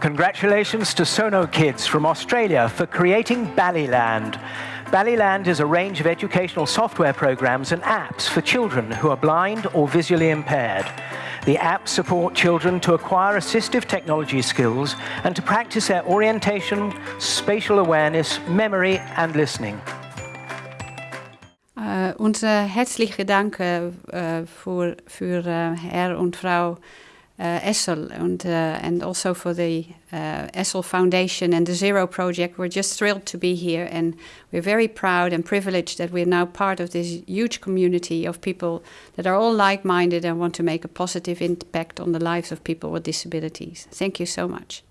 Congratulations to Sonokids from Australia for creating Ballyland. Ballyland is a range of educational software programs and apps for children who are blind or visually impaired. The apps support children to acquire assistive technology skills and to practice their orientation, spatial awareness, memory and listening. Uh, unsere herzliche Danke uh, für, für uh, Herr und Frau Essl and, uh, and also for the uh, Essl Foundation and the Zero Project. We're just thrilled to be here and we're very proud and privileged that we're now part of this huge community of people that are all like-minded and want to make a positive impact on the lives of people with disabilities. Thank you so much.